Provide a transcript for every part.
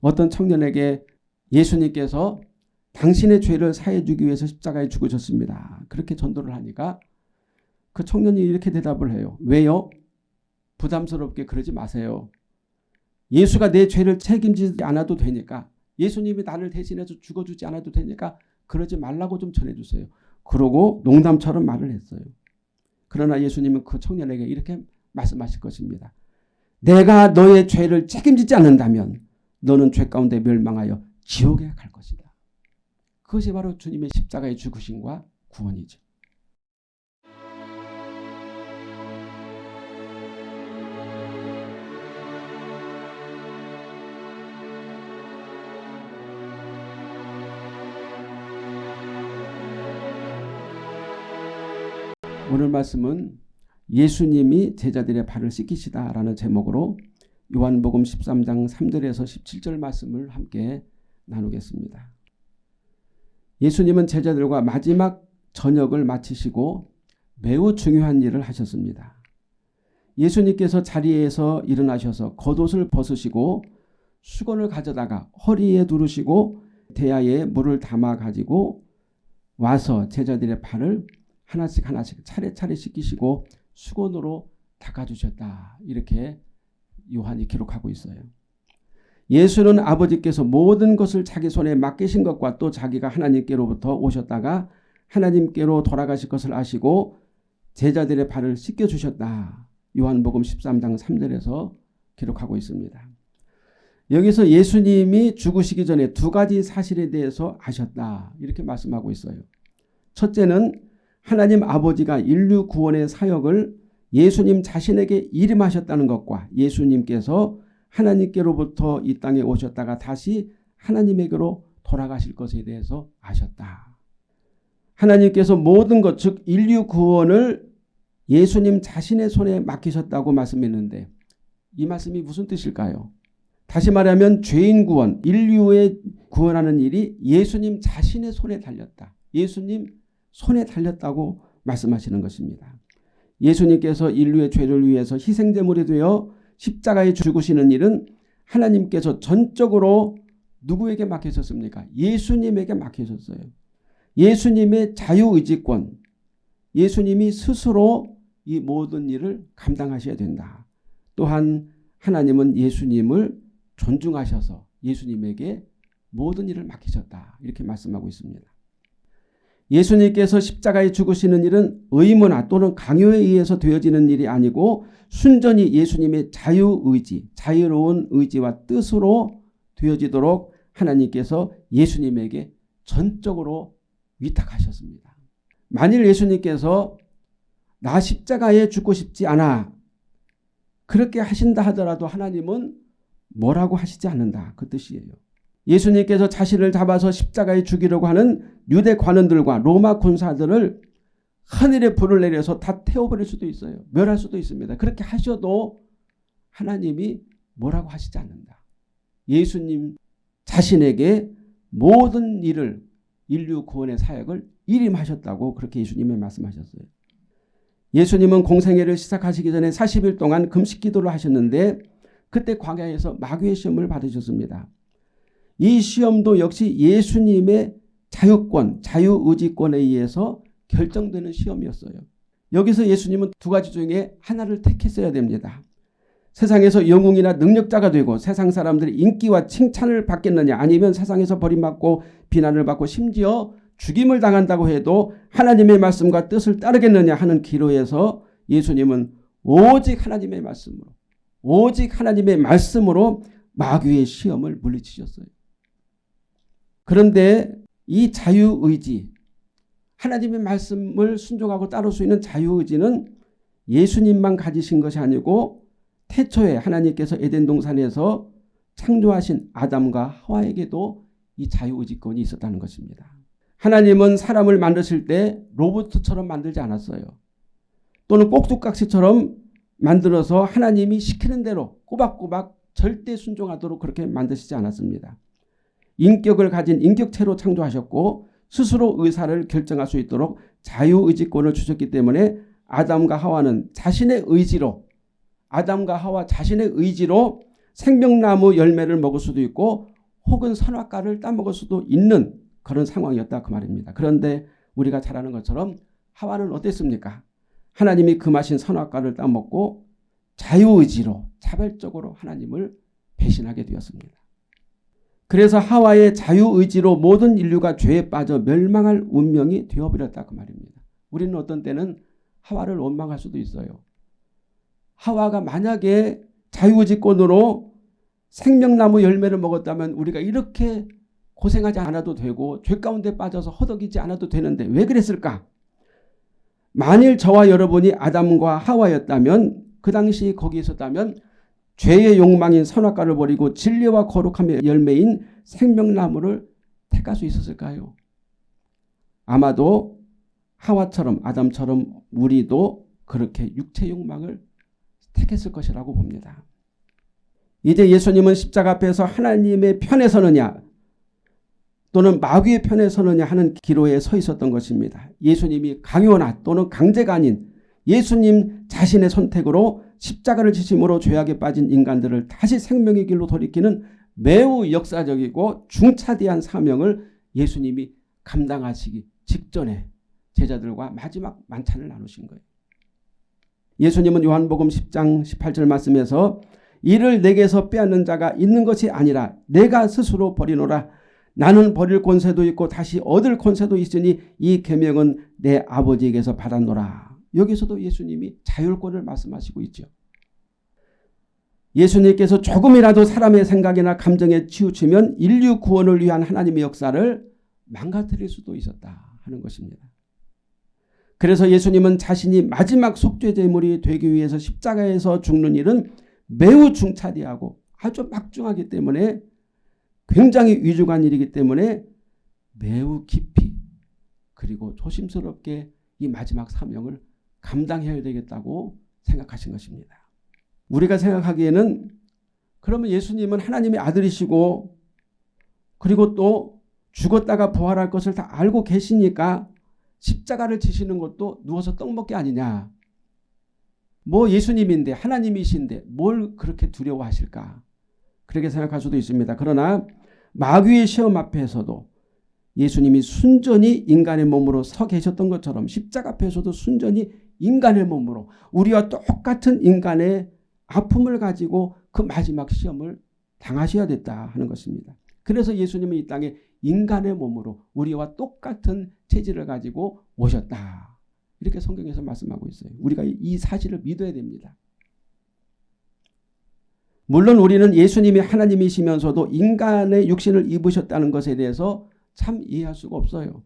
어떤 청년에게 예수님께서 당신의 죄를 사해 주기 위해서 십자가에 죽으셨습니다. 그렇게 전도를 하니까 그 청년이 이렇게 대답을 해요. 왜요? 부담스럽게 그러지 마세요. 예수가 내 죄를 책임지지 않아도 되니까 예수님이 나를 대신해서 죽어주지 않아도 되니까 그러지 말라고 좀 전해주세요. 그러고 농담처럼 말을 했어요. 그러나 예수님은 그 청년에게 이렇게 말씀하실 것입니다. 내가 너의 죄를 책임지지 않는다면 너는 죄 가운데 멸망하여 지옥에 갈 것이다. 그것이 바로 주님의 십자가의 죽으심과 구원이죠. 오늘 말씀은 예수님이 제자들의 발을 씻기시다라는 제목으로 요한복음 13장 3절에서 17절 말씀을 함께 나누겠습니다. 예수님은 제자들과 마지막 저녁을 마치시고 매우 중요한 일을 하셨습니다. 예수님께서 자리에서 일어나셔서 겉옷을 벗으시고 수건을 가져다가 허리에 두르시고 대야에 물을 담아 가지고 와서 제자들의 발을 하나씩 하나씩 차례차례 씻기시고 수건으로 닦아주셨다. 이렇게 요한이 기록하고 있어요. 예수는 아버지께서 모든 것을 자기 손에 맡기신 것과 또 자기가 하나님께로부터 오셨다가 하나님께로 돌아가실 것을 아시고 제자들의 발을 씻겨주셨다. 요한복음 13장 3절에서 기록하고 있습니다. 여기서 예수님이 죽으시기 전에 두 가지 사실에 대해서 아셨다. 이렇게 말씀하고 있어요. 첫째는 하나님 아버지가 인류 구원의 사역을 예수님 자신에게 이름하셨다는 것과 예수님께서 하나님께로부터 이 땅에 오셨다가 다시 하나님에게로 돌아가실 것에 대해서 아셨다. 하나님께서 모든 것, 즉 인류 구원을 예수님 자신의 손에 맡기셨다고 말씀했는데 이 말씀이 무슨 뜻일까요? 다시 말하면 죄인 구원, 인류의 구원하는 일이 예수님 자신의 손에 달렸다. 예수님 손에 달렸다고 말씀하시는 것입니다. 예수님께서 인류의 죄를 위해서 희생제물이 되어 십자가에 죽으시는 일은 하나님께서 전적으로 누구에게 맡기셨습니까? 예수님에게 맡기셨어요. 예수님의 자유의지권, 예수님이 스스로 이 모든 일을 감당하셔야 된다. 또한 하나님은 예수님을 존중하셔서 예수님에게 모든 일을 맡기셨다. 이렇게 말씀하고 있습니다. 예수님께서 십자가에 죽으시는 일은 의무나 또는 강요에 의해서 되어지는 일이 아니고 순전히 예수님의 자유의지, 자유로운 의지와 뜻으로 되어지도록 하나님께서 예수님에게 전적으로 위탁하셨습니다. 만일 예수님께서 나 십자가에 죽고 싶지 않아 그렇게 하신다 하더라도 하나님은 뭐라고 하시지 않는다 그 뜻이에요. 예수님께서 자신을 잡아서 십자가에 죽이려고 하는 유대 관원들과 로마 군사들을 하늘에 불을 내려서 다 태워버릴 수도 있어요. 멸할 수도 있습니다. 그렇게 하셔도 하나님이 뭐라고 하시지 않는다. 예수님 자신에게 모든 일을 인류 구원의 사역을 일임하셨다고 그렇게 예수님이 말씀하셨어요. 예수님은 공생애를 시작하시기 전에 40일 동안 금식 기도를 하셨는데 그때 광야에서 마귀의 시험을 받으셨습니다. 이 시험도 역시 예수님의 자유권, 자유의지권에 의해서 결정되는 시험이었어요. 여기서 예수님은 두 가지 중에 하나를 택했어야 됩니다. 세상에서 영웅이나 능력자가 되고 세상 사람들이 인기와 칭찬을 받겠느냐 아니면 세상에서 버림받고 비난을 받고 심지어 죽임을 당한다고 해도 하나님의 말씀과 뜻을 따르겠느냐 하는 기로에서 예수님은 오직 하나님의 말씀으로 오직 하나님의 말씀으로 마귀의 시험을 물리치셨어요. 그런데 이 자유의지 하나님의 말씀을 순종하고 따를 수 있는 자유의지는 예수님만 가지신 것이 아니고 태초에 하나님께서 에덴 동산에서 창조하신 아담과 하와에게도 이 자유의지권이 있었다는 것입니다. 하나님은 사람을 만드실 때 로봇처럼 만들지 않았어요. 또는 꼭두각시처럼 만들어서 하나님이 시키는 대로 꼬박꼬박 절대 순종하도록 그렇게 만드시지 않았습니다. 인격을 가진 인격체로 창조하셨고 스스로 의사를 결정할 수 있도록 자유의지권을 주셨기 때문에 아담과 하와는 자신의 의지로 아담과 하와 자신의 의지로 생명나무 열매를 먹을 수도 있고 혹은 선악과를 따먹을 수도 있는 그런 상황이었다 그 말입니다. 그런데 우리가 잘 아는 것처럼 하와는 어땠습니까? 하나님이 금하신 선악과를 따먹고 자유의지로 자발적으로 하나님을 배신하게 되었습니다. 그래서 하와의 자유의지로 모든 인류가 죄에 빠져 멸망할 운명이 되어버렸다 그 말입니다. 우리는 어떤 때는 하와를 원망할 수도 있어요. 하와가 만약에 자유의지권으로 생명나무 열매를 먹었다면 우리가 이렇게 고생하지 않아도 되고 죄 가운데 빠져서 허덕이지 않아도 되는데 왜 그랬을까? 만일 저와 여러분이 아담과 하와였다면 그 당시 거기 있었다면 죄의 욕망인 선악과를 버리고 진리와 거룩함의 열매인 생명나무를 택할 수 있었을까요? 아마도 하와처럼 아담처럼 우리도 그렇게 육체 욕망을 택했을 것이라고 봅니다. 이제 예수님은 십자가 앞에서 하나님의 편에 서느냐 또는 마귀의 편에 서느냐 하는 기로에 서 있었던 것입니다. 예수님이 강요나 또는 강제가 아닌 예수님 자신의 선택으로 십자가를 지심으로 죄악에 빠진 인간들을 다시 생명의 길로 돌이키는 매우 역사적이고 중차대한 사명을 예수님이 감당하시기 직전에 제자들과 마지막 만찬을 나누신 거예요. 예수님은 요한복음 10장 18절 말씀에서 이를 내게서 빼앗는 자가 있는 것이 아니라 내가 스스로 버리노라 나는 버릴 권세도 있고 다시 얻을 권세도 있으니 이 계명은 내 아버지에게서 받았노라. 여기서도 예수님이 자율권을 말씀하시고 있죠. 예수님께서 조금이라도 사람의 생각이나 감정에 치우치면 인류 구원을 위한 하나님의 역사를 망가뜨릴 수도 있었다 하는 것입니다. 그래서 예수님은 자신이 마지막 속죄제물이 되기 위해서 십자가에서 죽는 일은 매우 중차대하고 아주 막중하기 때문에 굉장히 위중한 일이기 때문에 매우 깊이 그리고 조심스럽게 이 마지막 사명을 감당해야 되겠다고 생각하신 것입니다. 우리가 생각하기에는 그러면 예수님은 하나님의 아들이시고 그리고 또 죽었다가 부활할 것을 다 알고 계시니까 십자가를 지시는 것도 누워서 떡 먹기 아니냐. 뭐 예수님인데 하나님이신데 뭘 그렇게 두려워하실까. 그렇게 생각할 수도 있습니다. 그러나 마귀의 시험 앞에서도 예수님이 순전히 인간의 몸으로 서 계셨던 것처럼 십자가 앞에서도 순전히 인간의 몸으로 우리와 똑같은 인간의 아픔을 가지고 그 마지막 시험을 당하셔야 됐다 하는 것입니다. 그래서 예수님은 이 땅에 인간의 몸으로 우리와 똑같은 체질을 가지고 오셨다. 이렇게 성경에서 말씀하고 있어요. 우리가 이 사실을 믿어야 됩니다. 물론 우리는 예수님이 하나님이시면서도 인간의 육신을 입으셨다는 것에 대해서 참 이해할 수가 없어요.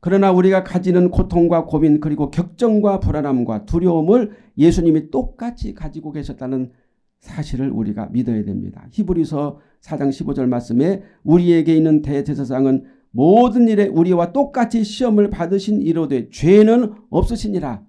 그러나 우리가 가지는 고통과 고민 그리고 격정과 불안함과 두려움을 예수님이 똑같이 가지고 계셨다는 사실을 우리가 믿어야 됩니다. 히브리서 4장 15절 말씀에 우리에게 있는 대제사장은 모든 일에 우리와 똑같이 시험을 받으신 이로되 죄는 없으시니라.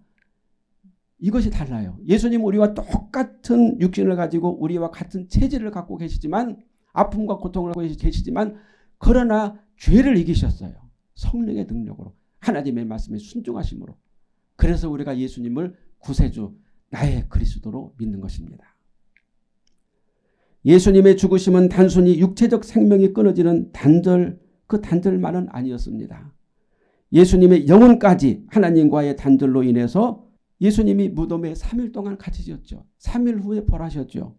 이것이 달라요. 예수님 우리와 똑같은 육신을 가지고 우리와 같은 체질을 갖고 계시지만 아픔과 고통을 갖고 계시지만 그러나 죄를 이기셨어요. 성령의 능력으로 하나님의 말씀에 순종하심으로 그래서 우리가 예수님을 구세주 나의 그리스도로 믿는 것입니다. 예수님의 죽으심은 단순히 육체적 생명이 끊어지는 단절 그 단절만은 아니었습니다. 예수님의 영혼까지 하나님과의 단절로 인해서 예수님이 무덤에 3일 동안 갇히셨죠. 3일 후에 벌하셨죠.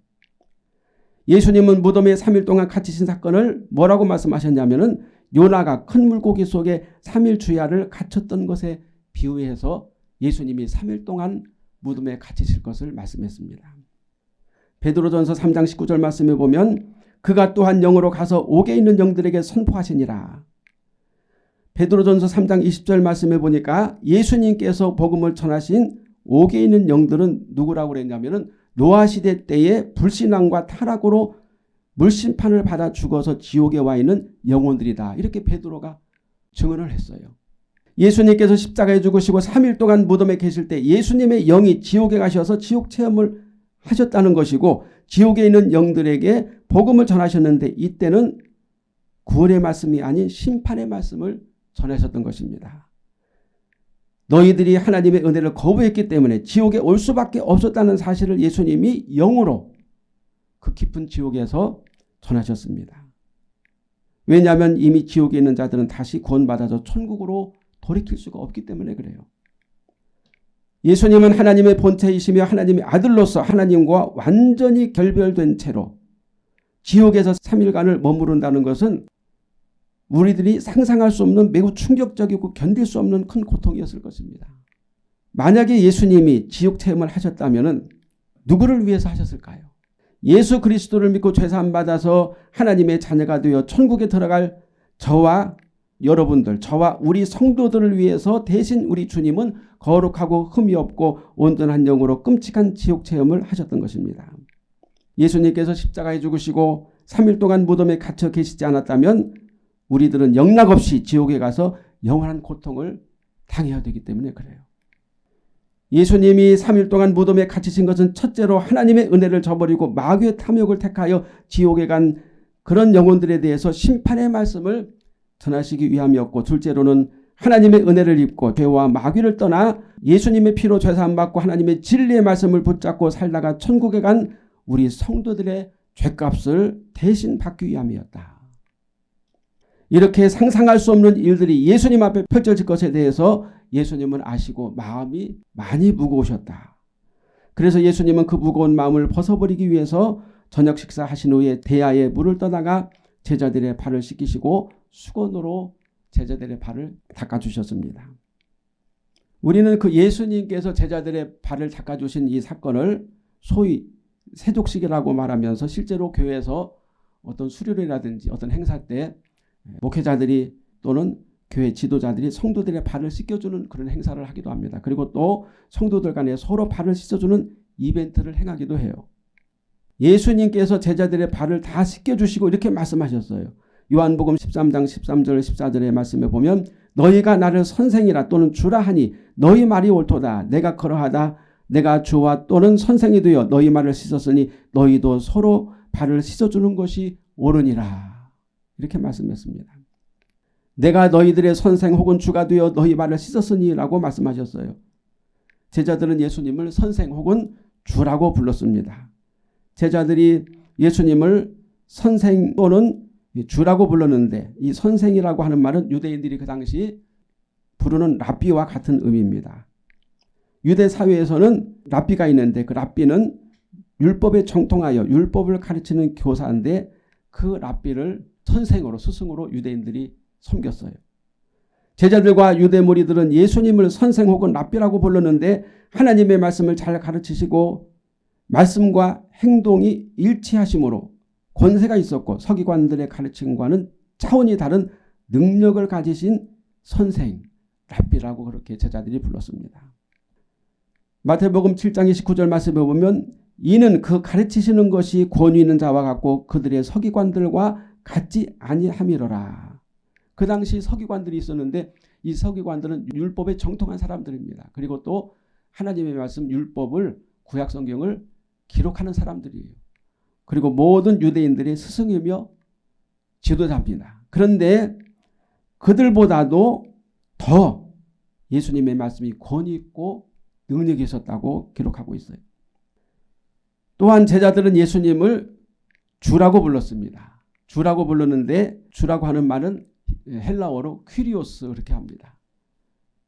예수님은 무덤에 3일 동안 갇히신 사건을 뭐라고 말씀하셨냐면 요나가 큰 물고기 속에 3일 주야를 갇혔던 것에 비유해서 예수님이 3일 동안 무덤에 갇히실 것을 말씀했습니다. 베드로전서 3장 19절 말씀에 보면 그가 또한 영으로 가서 옥에 있는 영들에게 선포하시니라. 베드로전서 3장 20절 말씀에 보니까 예수님께서 복음을 전하신 옥에 있는 영들은 누구라고 그랬냐면 노아 시대 때의 불신앙과 타락으로 물심판을 받아 죽어서 지옥에 와 있는 영혼들이다. 이렇게 베드로가 증언을 했어요. 예수님께서 십자가에 죽으시고 3일 동안 무덤에 계실 때 예수님의 영이 지옥에 가셔서 지옥 체험을 하셨다는 것이고 지옥에 있는 영들에게 복음을 전하셨는데 이때는 구원의 말씀이 아닌 심판의 말씀을 전하셨던 것입니다. 너희들이 하나님의 은혜를 거부했기 때문에 지옥에 올 수밖에 없었다는 사실을 예수님이 영으로 그 깊은 지옥에서 전하셨습니다. 왜냐하면 이미 지옥에 있는 자들은 다시 구원받아서 천국으로 돌이킬 수가 없기 때문에 그래요. 예수님은 하나님의 본체이시며 하나님의 아들로서 하나님과 완전히 결별된 채로 지옥에서 3일간을 머무른다는 것은 우리들이 상상할 수 없는 매우 충격적이고 견딜 수 없는 큰 고통이었을 것입니다. 만약에 예수님이 지옥 체험을 하셨다면 누구를 위해서 하셨을까요? 예수 그리스도를 믿고 죄사함 받아서 하나님의 자녀가 되어 천국에 들어갈 저와 여러분들 저와 우리 성도들을 위해서 대신 우리 주님은 거룩하고 흠이 없고 온전한 영으로 끔찍한 지옥 체험을 하셨던 것입니다. 예수님께서 십자가에 죽으시고 3일 동안 무덤에 갇혀 계시지 않았다면 우리들은 영락없이 지옥에 가서 영원한 고통을 당해야 되기 때문에 그래요. 예수님이 3일 동안 무덤에 갇히신 것은 첫째로 하나님의 은혜를 저버리고 마귀의 탐욕을 택하여 지옥에 간 그런 영혼들에 대해서 심판의 말씀을 전하시기 위함이었고 둘째로는 하나님의 은혜를 입고 죄와 마귀를 떠나 예수님의 피로 죄사함 받고 하나님의 진리의 말씀을 붙잡고 살다가 천국에 간 우리 성도들의 죄값을 대신 받기 위함이었다. 이렇게 상상할 수 없는 일들이 예수님 앞에 펼쳐질 것에 대해서 예수님은 아시고 마음이 많이 무거우셨다. 그래서 예수님은 그 무거운 마음을 벗어버리기 위해서 저녁 식사 하신 후에 대야에 물을 떠다가 제자들의 발을 씻기시고 수건으로 제자들의 발을 닦아주셨습니다. 우리는 그 예수님께서 제자들의 발을 닦아주신 이 사건을 소위 세족식이라고 말하면서 실제로 교회에서 어떤 수료회라든지 어떤 행사 때 목회자들이 또는 교회 지도자들이 성도들의 발을 씻겨주는 그런 행사를 하기도 합니다. 그리고 또 성도들 간에 서로 발을 씻어주는 이벤트를 행하기도 해요. 예수님께서 제자들의 발을 다 씻겨주시고 이렇게 말씀하셨어요. 요한복음 13장 13절 14절의 말씀에 보면 너희가 나를 선생이라 또는 주라 하니 너희 말이 옳도다. 내가 그러하다. 내가 주와 또는 선생이 되어 너희 말을 씻었으니 너희도 서로 발을 씻어주는 것이 옳으니라. 이렇게 말씀했습니다. 내가 너희들의 선생 혹은 주가 되어 너희 발을 씻었으니 라고 말씀하셨어요. 제자들은 예수님을 선생 혹은 주라고 불렀습니다. 제자들이 예수님을 선생 또는 주라고 불렀는데 이 선생이라고 하는 말은 유대인들이 그 당시 부르는 랍비와 같은 의미입니다. 유대 사회에서는 랍비가 있는데 그 랍비는 율법에 정통하여 율법을 가르치는 교사인데 그 랍비를 선생으로 스승으로 유대인들이 섬겼어요. 제자들과 유대 무리들은 예수님을 선생 혹은 랍비라고 불렀는데 하나님의 말씀을 잘 가르치시고 말씀과 행동이 일치하심으로 권세가 있었고 서기관들의 가르침과는 차원이 다른 능력을 가지신 선생, 랍비라고 그렇게 제자들이 불렀습니다. 마태복음 7장 29절 말씀에 보면 이는 그 가르치시는 것이 권위 있는 자와 같고 그들의 서기관들과 같지 아니함이로라. 그 당시 서기관들이 있었는데 이 서기관들은 율법에 정통한 사람들입니다. 그리고 또 하나님의 말씀 율법을 구약 성경을 기록하는 사람들이에요. 그리고 모든 유대인들의 스승이며 지도자입니다. 그런데 그들보다도 더 예수님의 말씀이 권위 있고 능력이 있었다고 기록하고 있어요. 또한 제자들은 예수님을 주라고 불렀습니다. 주라고 불렀는데 주라고 하는 말은 헬라어로 퀴리오스 그렇게 합니다.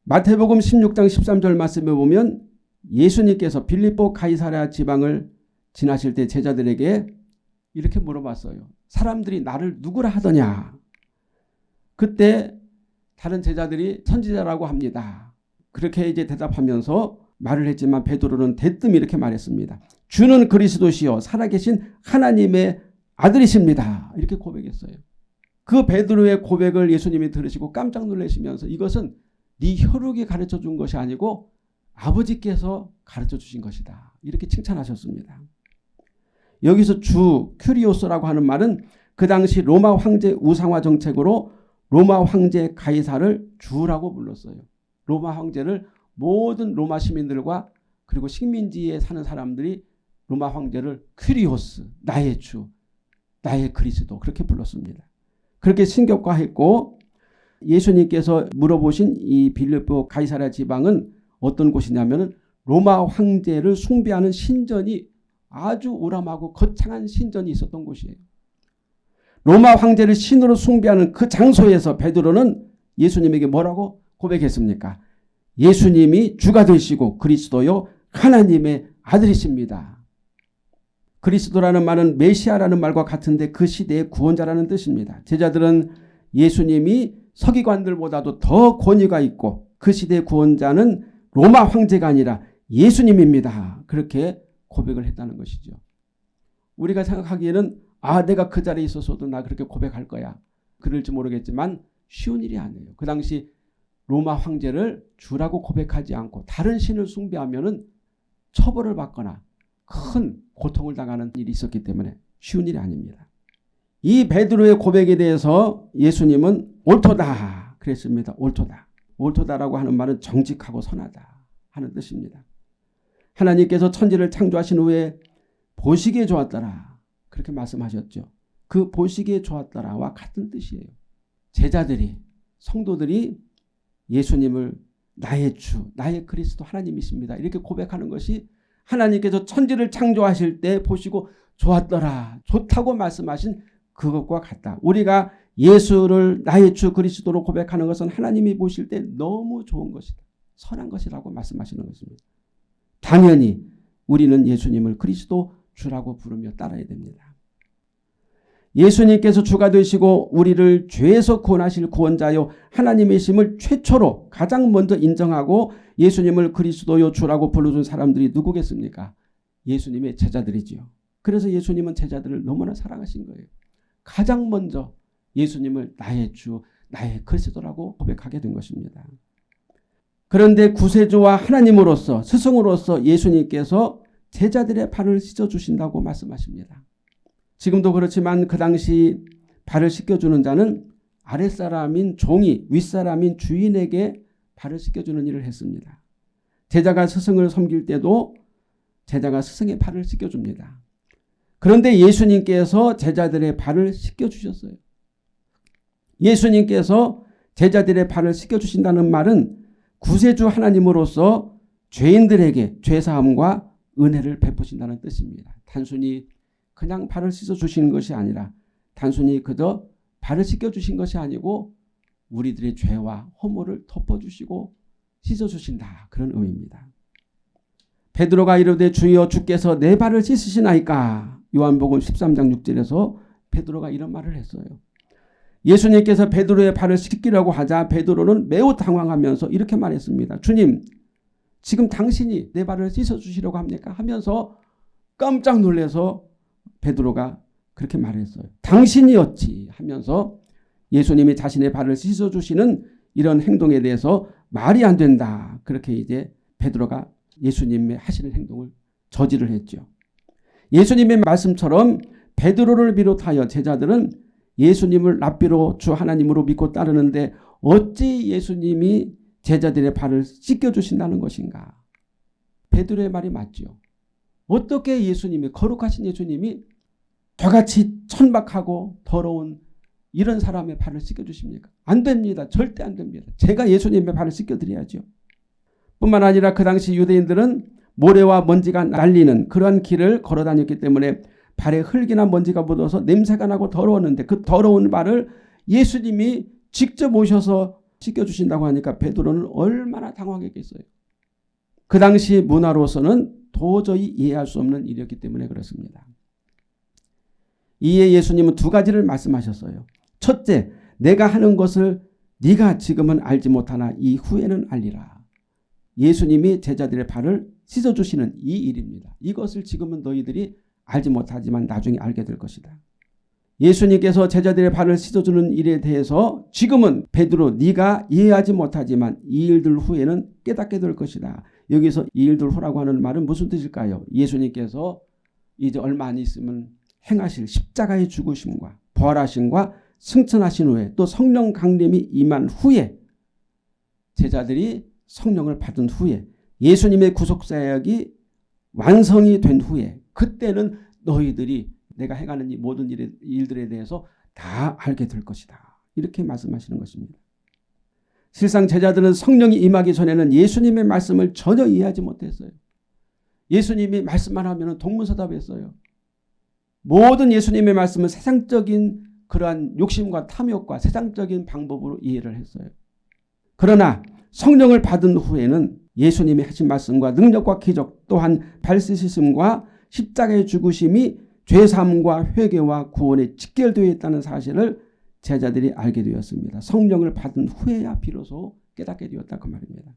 마태복음 16장 13절 말씀에 보면 예수님께서 빌립보 가이사랴 지방을 지나실 때 제자들에게 이렇게 물어봤어요. 사람들이 나를 누구라 하더냐. 그때 다른 제자들이 선지자라고 합니다. 그렇게 이제 대답하면서 말을 했지만 베드로는 대뜸 이렇게 말했습니다. 주는 그리스도시요 살아계신 하나님의 아들이십니다. 이렇게 고백했어요. 그 베드로의 고백을 예수님이 들으시고 깜짝 놀라시면서 이것은 네 혈육이 가르쳐 준 것이 아니고 아버지께서 가르쳐 주신 것이다. 이렇게 칭찬하셨습니다. 여기서 주 큐리오스라고 하는 말은 그 당시 로마 황제 우상화 정책으로 로마 황제 가이사를 주라고 불렀어요. 로마 황제를 모든 로마 시민들과 그리고 식민지에 사는 사람들이 로마 황제를 κύριος 나의 주 나의 그리스도 그렇게 불렀습니다. 그렇게 신격화했고 예수님께서 물어보신 이 빌립보 가이사랴 지방은 어떤 곳이냐면 로마 황제를 숭배하는 신전이 아주 우람하고 거창한 신전이 있었던 곳이에요. 로마 황제를 신으로 숭배하는 그 장소에서 베드로는 예수님에게 뭐라고 고백했습니까? 예수님이 주가 되시고 그리스도요 하나님의 아들이십니다. 그리스도라는 말은 메시아라는 말과 같은데 그 시대의 구원자라는 뜻입니다. 제자들은 예수님이 서기관들보다도 더 권위가 있고 그 시대의 구원자는 로마 황제가 아니라 예수님입니다. 그렇게 고백을 했다는 것이죠. 우리가 생각하기에는 아 내가 그 자리에 있었어도 나 그렇게 고백할 거야. 그럴지 모르겠지만 쉬운 일이 아니에요. 그 당시 로마 황제를 주라고 고백하지 않고 다른 신을 숭배하면 처벌을 받거나 큰 고통을 당하는 일이 있었기 때문에 쉬운 일이 아닙니다. 이 베드로의 고백에 대해서 예수님은 옳도다 그랬습니다. 옳도다. 옳도다라고 하는 말은 정직하고 선하다 하는 뜻입니다. 하나님께서 천지를 창조하신 후에 보시기에 좋았더라. 그렇게 말씀하셨죠. 그 보시기에 좋았더라와 같은 뜻이에요. 제자들이 성도들이 예수님을 나의 주, 나의 그리스도 하나님이십니다. 이렇게 고백하는 것이 하나님께서 천지를 창조하실 때 보시고 좋았더라. 좋다고 말씀하신 그것과 같다. 우리가 예수를 나의 주 그리스도로 고백하는 것은 하나님이 보실 때 너무 좋은 것이다. 선한 것이라고 말씀하시는 것입니다. 당연히 우리는 예수님을 그리스도 주라고 부르며 따라야 됩니다. 예수님께서 주가 되시고 우리를 죄에서 구원하실 구원자요 하나님의 심을 최초로 가장 먼저 인정하고 예수님을 그리스도요 주라고 불러준 사람들이 누구겠습니까? 예수님의 제자들이지요. 그래서 예수님은 제자들을 너무나 사랑하신 거예요. 가장 먼저 예수님을 나의 주, 나의 그리스도라고 고백하게 된 것입니다. 그런데 구세주와 하나님으로서 스승으로서 예수님께서 제자들의 발을 씻어주신다고 말씀하십니다. 지금도 그렇지만 그 당시 발을 씻겨주는 자는 아랫사람인 종이 윗사람인 주인에게 발을 씻겨주는 일을 했습니다. 제자가 스승을 섬길 때도 제자가 스승의 발을 씻겨줍니다. 그런데 예수님께서 제자들의 발을 씻겨주셨어요. 예수님께서 제자들의 발을 씻겨주신다는 말은 구세주 하나님으로서 죄인들에게 죄사함과 은혜를 베푸신다는 뜻입니다. 단순히 그냥 발을 씻어 주시는 것이 아니라 단순히 그저 발을 씻겨 주신 것이 아니고 우리들의 죄와 허물을 덮어주시고 씻어주신다. 그런 의미입니다. 베드로가 이르되 주여 주께서 내 발을 씻으시나이까 요한복음 13장 6절에서 베드로가 이런 말을 했어요. 예수님께서 베드로의 발을 씻기라고 하자 베드로는 매우 당황하면서 이렇게 말했습니다. 주님 지금 당신이 내 발을 씻어주시려고 합니까? 하면서 깜짝 놀라서 베드로가 그렇게 말했어요. 당신이었지 하면서 예수님이 자신의 발을 씻어주시는 이런 행동에 대해서 말이 안 된다. 그렇게 이제 베드로가 예수님의 하시는 행동을 저지를 했죠. 예수님의 말씀처럼 베드로를 비롯하여 제자들은 예수님을 랍비로 주 하나님으로 믿고 따르는데 어찌 예수님이 제자들의 발을 씻겨주신다는 것인가. 베드로의 말이 맞죠. 어떻게 예수님이 거룩하신 예수님이 저같이 천박하고 더러운 이런 사람의 발을 씻겨주십니까? 안 됩니다. 절대 안 됩니다. 제가 예수님의 발을 씻겨드려야죠. 뿐만 아니라 그 당시 유대인들은 모래와 먼지가 날리는 그러한 길을 걸어 다녔기 때문에 발에 흙이나 먼지가 묻어서 냄새가 나고 더러웠는데 그 더러운 발을 예수님이 직접 오셔서 씻겨주신다고 하니까 베드로는 얼마나 당황했겠어요. 그 당시 문화로서는 도저히 이해할 수 없는 일이었기 때문에 그렇습니다. 이에 예수님은 두 가지를 말씀하셨어요. 첫째, 내가 하는 것을 네가 지금은 알지 못하나 이후에는 알리라. 예수님이 제자들의 발을 씻어주시는 이 일입니다. 이것을 지금은 너희들이 알지 못하지만 나중에 알게 될 것이다. 예수님께서 제자들의 발을 씻어주는 일에 대해서 지금은 베드로 네가 이해하지 못하지만 이 일들 후에는 깨닫게 될 것이다. 여기서 이 일들 후라고 하는 말은 무슨 뜻일까요? 예수님께서 이제 얼마 안 있으면 행하실 십자가의 죽으심과 부활하심과 승천하신 후에 또 성령 강림이 임한 후에 제자들이 성령을 받은 후에 예수님의 구속사역이 완성이 된 후에 그때는 너희들이 내가 행하는 이 모든 일들에 대해서 다 알게 될 것이다. 이렇게 말씀하시는 것입니다. 실상 제자들은 성령이 임하기 전에는 예수님의 말씀을 전혀 이해하지 못했어요. 예수님이 말씀만 하면 동문서답했어요. 모든 예수님의 말씀은 세상적인 그러한 욕심과 탐욕과 세상적인 방법으로 이해를 했어요. 그러나 성령을 받은 후에는 예수님이 하신 말씀과 능력과 기적 또한 발시심과 십자가의 죽으심이 죄사함과 회개와 구원에 직결되어 있다는 사실을 제자들이 알게 되었습니다. 성령을 받은 후에야 비로소 깨닫게 되었다 그 말입니다.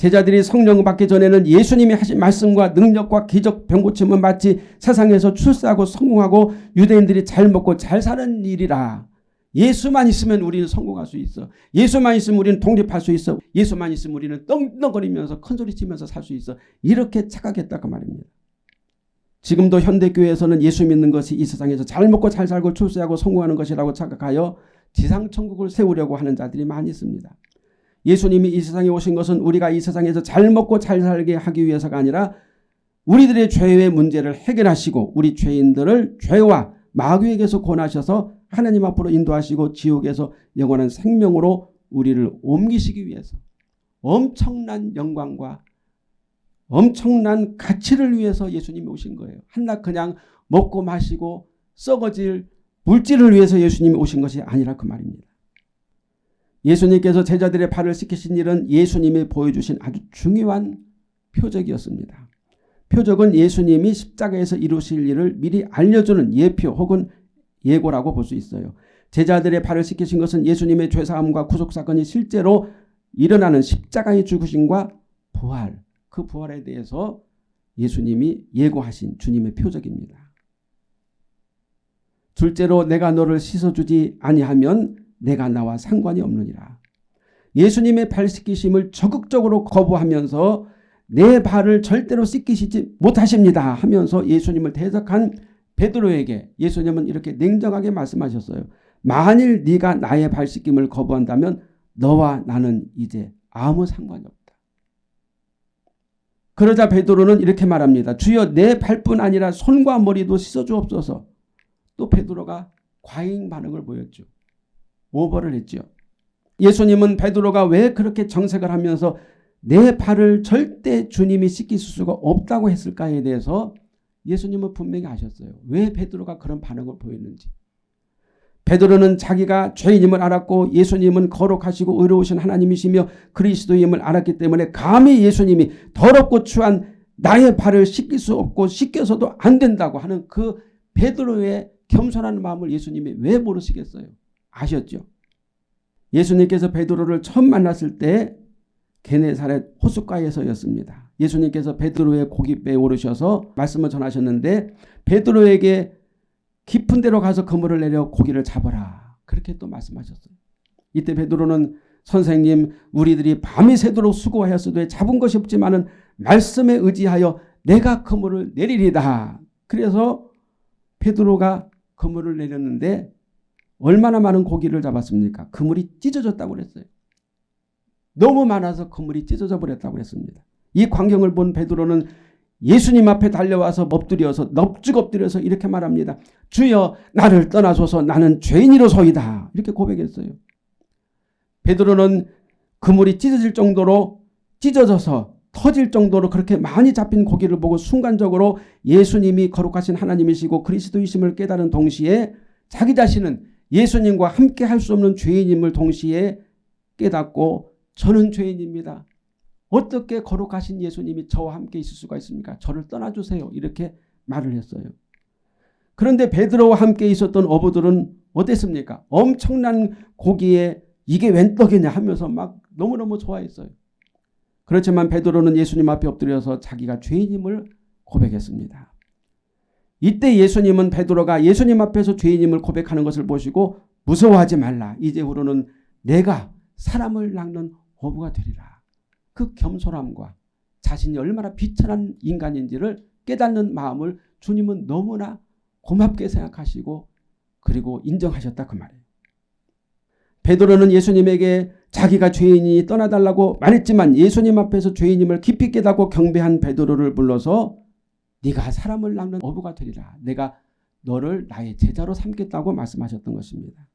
제자들이 성령을 받기 전에는 예수님이 하신 말씀과 능력과 기적 병고침은 마치 세상에서 출세하고 성공하고 유대인들이 잘 먹고 잘 사는 일이라 예수만 있으면 우리는 성공할 수 있어. 예수만 있으면 우리는 독립할 수 있어. 예수만 있으면 우리는 떵떵거리면서 큰소리 치면서 살 수 있어. 이렇게 착각했다 그 말입니다. 지금도 현대교회에서는 예수 믿는 것이 이 세상에서 잘 먹고 잘 살고 출세하고 성공하는 것이라고 착각하여 지상천국을 세우려고 하는 자들이 많이 있습니다. 예수님이 이 세상에 오신 것은 우리가 이 세상에서 잘 먹고 잘 살게 하기 위해서가 아니라 우리들의 죄의 문제를 해결하시고 우리 죄인들을 죄와 마귀에게서 권하셔서 하나님 앞으로 인도하시고 지옥에서 영원한 생명으로 우리를 옮기시기 위해서 엄청난 영광과 엄청난 가치를 위해서 예수님이 오신 거예요. 한낱 그냥 먹고 마시고 썩어질 물질을 위해서 예수님이 오신 것이 아니라 그 말입니다. 예수님께서 제자들의 발을 씻기신 일은 예수님이 보여주신 아주 중요한 표적이었습니다. 표적은 예수님이 십자가에서 이루실 일을 미리 알려주는 예표 혹은 예고라고 볼 수 있어요. 제자들의 발을 씻기신 것은 예수님의 죄사함과 구속사건이 실제로 일어나는 십자가의 죽으심과 부활, 그 부활에 대해서 예수님이 예고하신 주님의 표적입니다. 둘째로 내가 너를 씻어주지 아니하면 내가 나와 상관이 없느니라. 예수님의 발 씻기심을 적극적으로 거부하면서 내 발을 절대로 씻기시지 못하십니다 하면서 예수님을 대적한 베드로에게 예수님은 이렇게 냉정하게 말씀하셨어요. 만일 네가 나의 발 씻김을 거부한다면 너와 나는 이제 아무 상관이 없다. 그러자 베드로는 이렇게 말합니다. 주여 내 발뿐 아니라 손과 머리도 씻어주옵소서. 또 베드로가 과잉 반응을 보였죠. 오버를 했죠. 예수님은 베드로가 왜 그렇게 정색을 하면서 내 발을 절대 주님이 씻길 수가 없다고 했을까에 대해서 예수님은 분명히 아셨어요. 왜 베드로가 그런 반응을 보였는지. 베드로는 자기가 죄인임을 알았고 예수님은 거룩하시고 의로우신 하나님이시며 그리스도임을 알았기 때문에 감히 예수님이 더럽고 추한 나의 발을 씻길 수 없고 씻겨서도 안 된다고 하는 그 베드로의 겸손한 마음을 예수님이 왜 모르시겠어요? 아셨죠? 예수님께서 베드로를 처음 만났을 때 게네사렛 호숫가에서였습니다. 예수님께서 베드로의 고깃배에 오르셔서 말씀을 전하셨는데 베드로에게 깊은 데로 가서 그물을 내려 고기를 잡아라. 그렇게 또 말씀하셨어요. 이때 베드로는 선생님 우리들이 밤이 새도록 수고하였어도 잡은 것이 없지만 말씀에 의지하여 내가 그물을 내리리다. 그래서 베드로가 그물을 내렸는데 얼마나 많은 고기를 잡았습니까? 그물이 찢어졌다고 그랬어요. 너무 많아서 그물이 찢어져 버렸다고 그랬습니다. 이 광경을 본 베드로는 예수님 앞에 달려와서 엎드려서 넙죽 엎드려서 이렇게 말합니다. 주여 나를 떠나소서 나는 죄인이로소이다. 이렇게 고백했어요. 베드로는 그물이 찢어질 정도로 찢어져서 터질 정도로 그렇게 많이 잡힌 고기를 보고 순간적으로 예수님이 거룩하신 하나님이시고 그리스도이심을 깨달은 동시에 자기 자신은 예수님과 함께 할 수 없는 죄인임을 동시에 깨닫고 저는 죄인입니다. 어떻게 거룩하신 예수님이 저와 함께 있을 수가 있습니까? 저를 떠나주세요. 이렇게 말을 했어요. 그런데 베드로와 함께 있었던 어부들은 어땠습니까? 엄청난 고기에 이게 웬 떡이냐 하면서 막 너무너무 좋아했어요. 그렇지만 베드로는 예수님 앞에 엎드려서 자기가 죄인임을 고백했습니다. 이때 예수님은 베드로가 예수님 앞에서 죄인임을 고백하는 것을 보시고 무서워하지 말라. 이제후로는 내가 사람을 낚는 어부가 되리라. 그 겸손함과 자신이 얼마나 비천한 인간인지를 깨닫는 마음을 주님은 너무나 고맙게 생각하시고 그리고 인정하셨다 그 말이에요. 베드로는 예수님에게 자기가 죄인이 떠나달라고 말했지만 예수님 앞에서 죄인임을 깊이 깨닫고 경배한 베드로를 불러서 네가 사람을 낚는 어부가 되리라. 내가 너를 나의 제자로 삼겠다고 말씀하셨던 것입니다.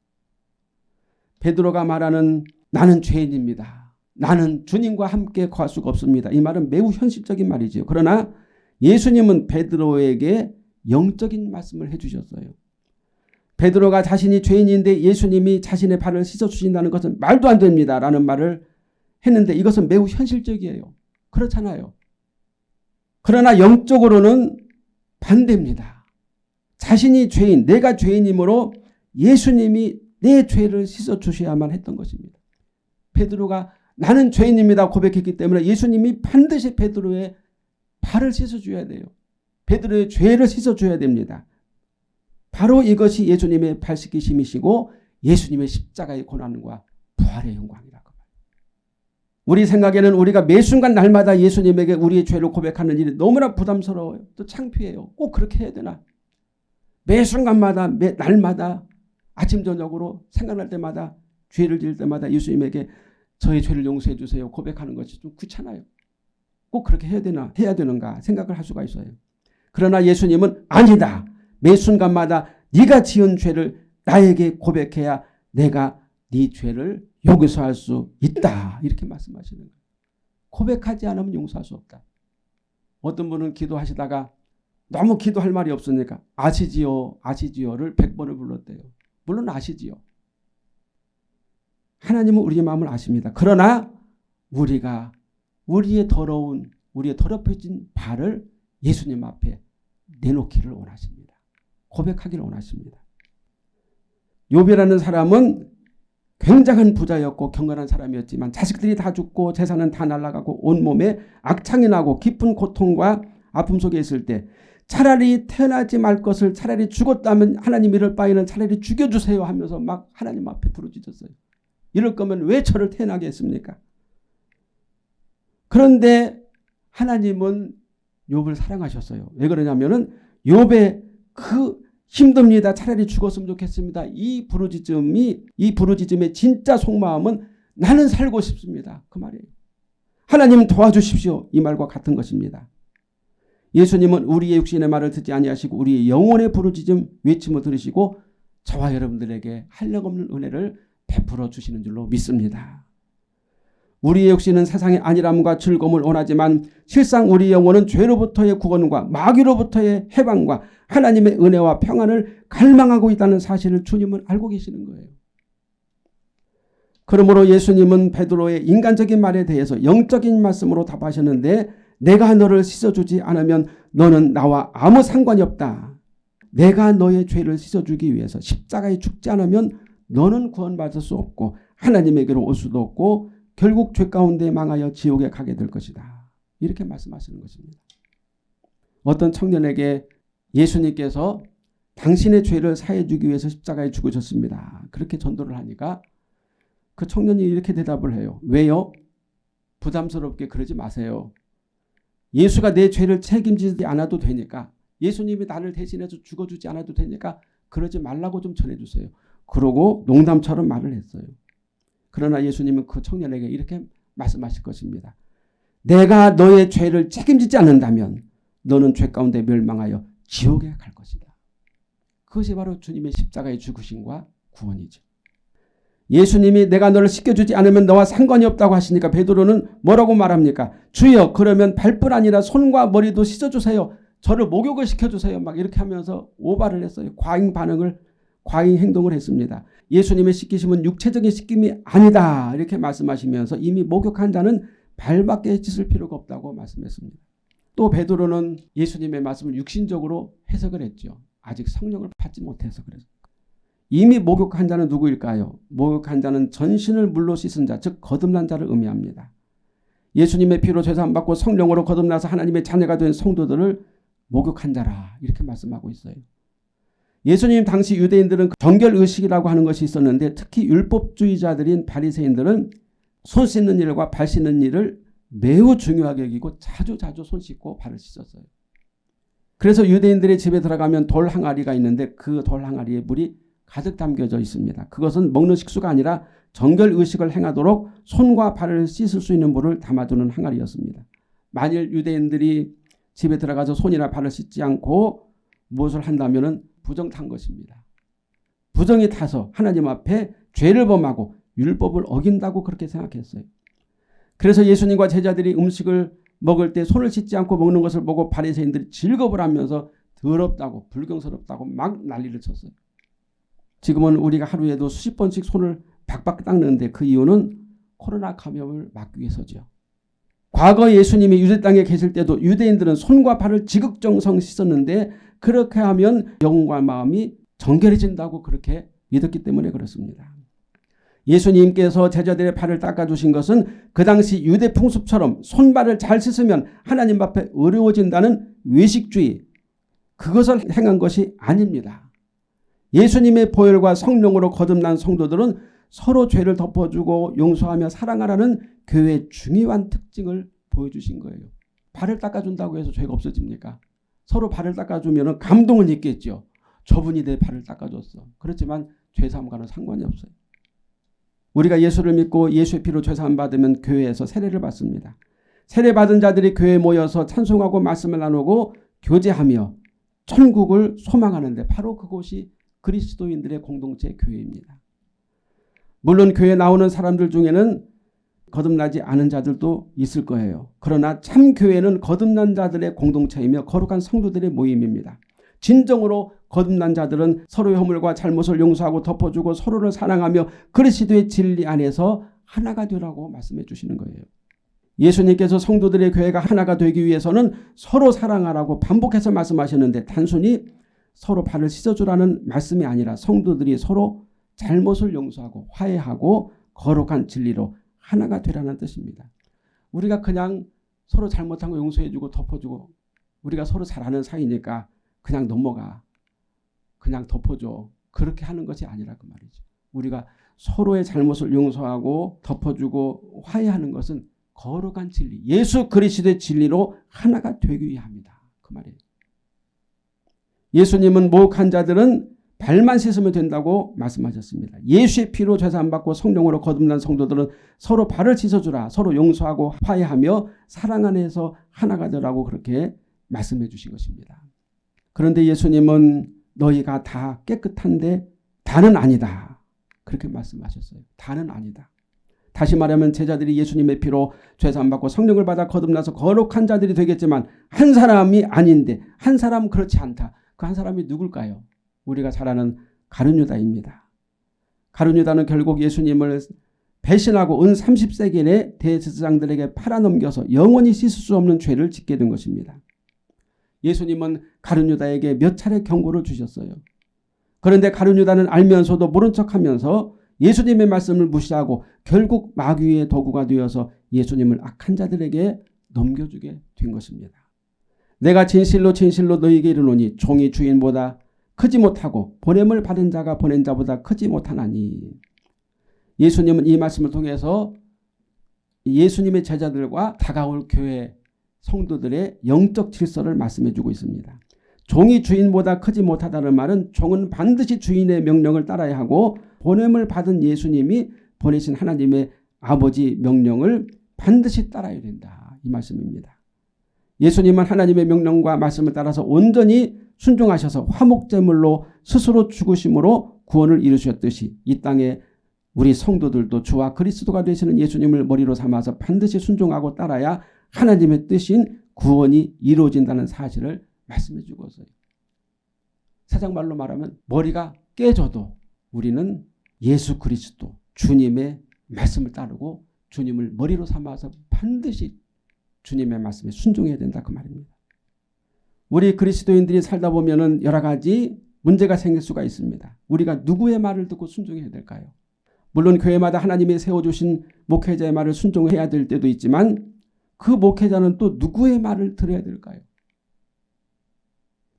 베드로가 말하는 나는 죄인입니다. 나는 주님과 함께 거할 수가 없습니다. 이 말은 매우 현실적인 말이지요. 그러나 예수님은 베드로에게 영적인 말씀을 해주셨어요. 베드로가 자신이 죄인인데 예수님이 자신의 발을 씻어주신다는 것은 말도 안 됩니다. 라는 말을 했는데 이것은 매우 현실적이에요. 그렇잖아요. 그러나 영적으로는 반대입니다. 자신이 죄인, 내가 죄인이므로 예수님이 내 죄를 씻어주셔야만 했던 것입니다. 베드로가 나는 죄인입니다 고백했기 때문에 예수님이 반드시 베드로의 발을 씻어줘야 돼요. 베드로의 죄를 씻어줘야 됩니다. 바로 이것이 예수님의 발 씻기심이시고 예수님의 십자가의 고난과 부활의 영광이라고 우리 생각에는 우리가 매 순간 날마다 예수님에게 우리의 죄를 고백하는 일이 너무나 부담스러워요. 또 창피해요. 꼭 그렇게 해야 되나? 매 순간마다 매 날마다 아침 저녁으로 생각날 때마다 죄를 지을 때마다 예수님에게 저의 죄를 용서해 주세요. 고백하는 것이 좀 귀찮아요. 꼭 그렇게 해야 되나 해야 되는가 생각을 할 수가 있어요. 그러나 예수님은 아니다. 매 순간마다 네가 지은 죄를 나에게 고백해야 내가 네 죄를 용서할 수 있다. 이렇게 말씀하시는 거예요. 고백하지 않으면 용서할 수 없다. 어떤 분은 기도하시다가 너무 기도할 말이 없으니까 아시지요 아시지요를 100번을 불렀대요. 물론 아시지요. 하나님은 우리의 마음을 아십니다. 그러나 우리가 우리의 더러운 우리의 더럽혀진 발을 예수님 앞에 내놓기를 원하십니다. 고백하기를 원하십니다. 요비라는 사람은 굉장한 부자였고 경건한 사람이었지만 자식들이 다 죽고 재산은 다 날아가고 온몸에 악창이 나고 깊은 고통과 아픔 속에 있을 때 차라리 태어나지 말 것을 차라리 죽었다면 하나님 이럴 바에는 차라리 죽여주세요 하면서 막 하나님 앞에 부르짖었어요. 이럴 거면 왜 저를 태어나게 했습니까? 그런데 하나님은 욥을 사랑하셨어요. 왜 그러냐면은 욥의 그 힘듭니다. 차라리 죽었으면 좋겠습니다. 이 부르짖음이 이 부르짖음의 진짜 속마음은 나는 살고 싶습니다. 그 말이에요. 하나님 도와주십시오. 이 말과 같은 것입니다. 예수님은 우리의 육신의 말을 듣지 아니하시고 우리의 영혼의 부르짖음 외침을 들으시고 저와 여러분들에게 한량없는 은혜를 베풀어 주시는 줄로 믿습니다. 우리의 육신은 세상의 안일함과 즐거움을 원하지만 실상 우리 영혼은 죄로부터의 구원과 마귀로부터의 해방과 하나님의 은혜와 평안을 갈망하고 있다는 사실을 주님은 알고 계시는 거예요. 그러므로 예수님은 베드로의 인간적인 말에 대해서 영적인 말씀으로 답하셨는데 내가 너를 씻어주지 않으면 너는 나와 아무 상관이 없다. 내가 너의 죄를 씻어주기 위해서 십자가에 죽지 않으면 너는 구원받을 수 없고 하나님에게로 올 수도 없고 결국 죄 가운데 망하여 지옥에 가게 될 것이다. 이렇게 말씀하시는 것입니다. 어떤 청년에게 예수님께서 당신의 죄를 사해 주기 위해서 십자가에 죽으셨습니다. 그렇게 전도를 하니까 그 청년이 이렇게 대답을 해요. 왜요? 부담스럽게 그러지 마세요. 예수가 내 죄를 책임지지 않아도 되니까 예수님이 나를 대신해서 죽어주지 않아도 되니까 그러지 말라고 좀 전해주세요. 그러고 농담처럼 말을 했어요. 그러나 예수님은 그 청년에게 이렇게 말씀하실 것입니다. 내가 너의 죄를 책임지지 않는다면 너는 죄 가운데 멸망하여 지옥에 갈 것이다. 그것이 바로 주님의 십자가의 죽으심과 구원이죠. 예수님이 내가 너를 씻겨주지 않으면 너와 상관이 없다고 하시니까 베드로는 뭐라고 말합니까? 주여 그러면 발뿐 아니라 손과 머리도 씻어주세요. 저를 목욕을 시켜주세요. 막 이렇게 하면서 오바를 했어요. 과잉 반응을 과잉 행동을 했습니다. 예수님의 씻기심은 육체적인 씻김이 아니다. 이렇게 말씀하시면서 이미 목욕한 자는 발밖에 씻을 필요가 없다고 말씀했습니다. 또 베드로는 예수님의 말씀을 육신적으로 해석을 했죠. 아직 성령을 받지 못해서 그래서. 이미 목욕한 자는 누구일까요? 목욕한 자는 전신을 물로 씻은 자, 즉 거듭난 자를 의미합니다. 예수님의 피로 죄사함받고 성령으로 거듭나서 하나님의 자녀가 된 성도들을 목욕한 자라 이렇게 말씀하고 있어요. 예수님 당시 유대인들은 정결의식이라고 하는 것이 있었는데 특히 율법주의자들인 바리새인들은 손 씻는 일과 발 씻는 일을 매우 중요하게 여기고 자주 자주 손 씻고 발을 씻었어요. 그래서 유대인들의 집에 들어가면 돌 항아리가 있는데 그 돌 항아리에 물이 가득 담겨져 있습니다. 그것은 먹는 식수가 아니라 정결 의식을 행하도록 손과 발을 씻을 수 있는 물을 담아두는 항아리였습니다. 만일 유대인들이 집에 들어가서 손이나 발을 씻지 않고 무엇을 한다면 부정 탄 것입니다. 부정이 타서 하나님 앞에 죄를 범하고 율법을 어긴다고 그렇게 생각했어요. 그래서 예수님과 제자들이 음식을 먹을 때 손을 씻지 않고 먹는 것을 보고 바리새인들이 즐겁을 하면서 더럽다고 불경스럽다고 막 난리를 쳤어요. 지금은 우리가 하루에도 수십 번씩 손을 박박 닦는데 그 이유는 코로나 감염을 막기 위해서죠. 과거 예수님이 유대 땅에 계실 때도 유대인들은 손과 발을 지극정성 씻었는데 그렇게 하면 영과 마음이 정결해진다고 그렇게 믿었기 때문에 그렇습니다. 예수님께서 제자들의 발을 닦아주신 것은 그 당시 유대 풍습처럼 손발을 잘 씻으면 하나님 앞에 어려워진다는 외식주의 그것을 행한 것이 아닙니다. 예수님의 보혈과 성령으로 거듭난 성도들은 서로 죄를 덮어주고 용서하며 사랑하라는 교회의 중요한 특징을 보여주신 거예요. 발을 닦아준다고 해서 죄가 없어집니까? 서로 발을 닦아주면 감동은 있겠죠. 저분이 내 발을 닦아줬어. 그렇지만 죄사함과는 상관이 없어요. 우리가 예수를 믿고 예수의 피로 죄사함 받으면 교회에서 세례를 받습니다. 세례 받은 자들이 교회에 모여서 찬송하고 말씀을 나누고 교제하며 천국을 소망하는데 바로 그곳이 그리스도인들의 공동체 교회입니다. 물론 교회에 나오는 사람들 중에는 거듭나지 않은 자들도 있을 거예요. 그러나 참 교회는 거듭난 자들의 공동체이며 거룩한 성도들의 모임입니다. 진정으로 거듭난 자들은 서로의 허물과 잘못을 용서하고 덮어주고 서로를 사랑하며 그리스도의 진리 안에서 하나가 되라고 말씀해 주시는 거예요. 예수님께서 성도들의 교회가 하나가 되기 위해서는 서로 사랑하라고 반복해서 말씀하셨는데 단순히 서로 발을 씻어주라는 말씀이 아니라 성도들이 서로 잘못을 용서하고 화해하고 거룩한 진리로 하나가 되라는 뜻입니다. 우리가 그냥 서로 잘못한 거 용서해주고 덮어주고 우리가 서로 잘하는 사이니까 그냥 넘어가. 그냥 덮어줘. 그렇게 하는 것이 아니라 그 말이죠. 우리가 서로의 잘못을 용서하고 덮어주고 화해하는 것은 거룩한 진리, 예수 그리스도의 진리로 하나가 되기 위함이다. 그 말이에요. 예수님은 목한 자들은 발만 씻으면 된다고 말씀하셨습니다. 예수의 피로 죄산 받고 성령으로 거듭난 성도들은 서로 발을 씻어주라. 서로 용서하고 화해하며 사랑 안에서 하나가 되라고 그렇게 말씀해 주신 것입니다. 그런데 예수님은 너희가 다 깨끗한데 다는 아니다. 그렇게 말씀하셨어요. 다는 아니다. 다시 말하면 제자들이 예수님의 피로 죄산 받고 성령을 받아 거듭나서 거룩한 자들이 되겠지만 한 사람이 아닌데 한 사람 그렇지 않다. 그 한 사람이 누굴까요? 우리가 잘 아는 가룟유다입니다. 가룟유다는 결국 예수님을 배신하고 은 30세기에 대제사장들에게 팔아넘겨서 영원히 씻을 수 없는 죄를 짓게 된 것입니다. 예수님은 가룟유다에게 몇 차례 경고를 주셨어요. 그런데 가룟유다는 알면서도 모른 척하면서 예수님의 말씀을 무시하고 결국 마귀의 도구가 되어서 예수님을 악한 자들에게 넘겨주게 된 것입니다. 내가 진실로 진실로 너희에게 이르노니 종이 주인보다 크지 못하고 보냄을 받은 자가 보낸 자보다 크지 못하나니 예수님은 이 말씀을 통해서 예수님의 제자들과 다가올 교회 성도들의 영적 질서를 말씀해 주고 있습니다. 종이 주인보다 크지 못하다는 말은 종은 반드시 주인의 명령을 따라야 하고 보냄을 받은 예수님이 보내신 하나님의 아버지 명령을 반드시 따라야 된다. 이 말씀입니다. 예수님은 하나님의 명령과 말씀을 따라서 온전히 순종하셔서 화목제물로 스스로 죽으심으로 구원을 이루셨듯이 이 땅에 우리 성도들도 주와 그리스도가 되시는 예수님을 머리로 삼아서 반드시 순종하고 따라야 하나님의 뜻인 구원이 이루어진다는 사실을 말씀해 주고서요. 사장말로 말하면 머리가 깨져도 우리는 예수 그리스도 주님의 말씀을 따르고 주님을 머리로 삼아서 반드시 주님의 말씀에 순종해야 된다 그 말입니다. 우리 그리스도인들이 살다 보면 여러 가지 문제가 생길 수가 있습니다. 우리가 누구의 말을 듣고 순종해야 될까요? 물론 교회마다 하나님이 세워주신 목회자의 말을 순종해야 될 때도 있지만 그 목회자는 또 누구의 말을 들어야 될까요?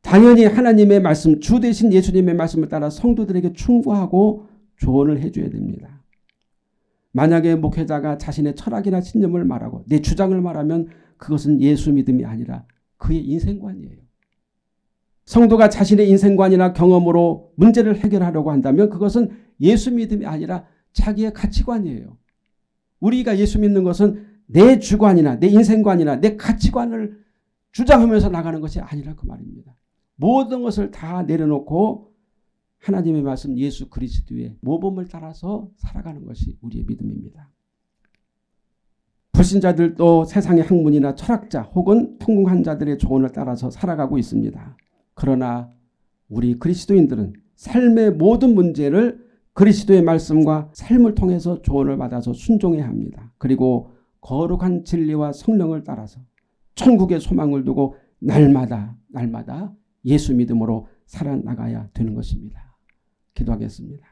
당연히 하나님의 말씀, 주 대신 예수님의 말씀을 따라 성도들에게 충고하고 조언을 해줘야 됩니다. 만약에 목회자가 자신의 철학이나 신념을 말하고 내 주장을 말하면 그것은 예수 믿음이 아니라 그의 인생관이에요. 성도가 자신의 인생관이나 경험으로 문제를 해결하려고 한다면 그것은 예수 믿음이 아니라 자기의 가치관이에요. 우리가 예수 믿는 것은 내 주관이나 내 인생관이나 내 가치관을 주장하면서 나가는 것이 아니라 그 말입니다. 모든 것을 다 내려놓고 하나님의 말씀 예수 그리스도의 모범을 따라서 살아가는 것이 우리의 믿음입니다. 불신자들도 세상의 학문이나 철학자 혹은 통공한 자들의 조언을 따라서 살아가고 있습니다. 그러나 우리 그리스도인들은 삶의 모든 문제를 그리스도의 말씀과 삶을 통해서 조언을 받아서 순종해야 합니다. 그리고 거룩한 진리와 성령을 따라서 천국의 소망을 두고 날마다 날마다 예수 믿음으로 살아나가야 되는 것입니다. 기도하겠습니다.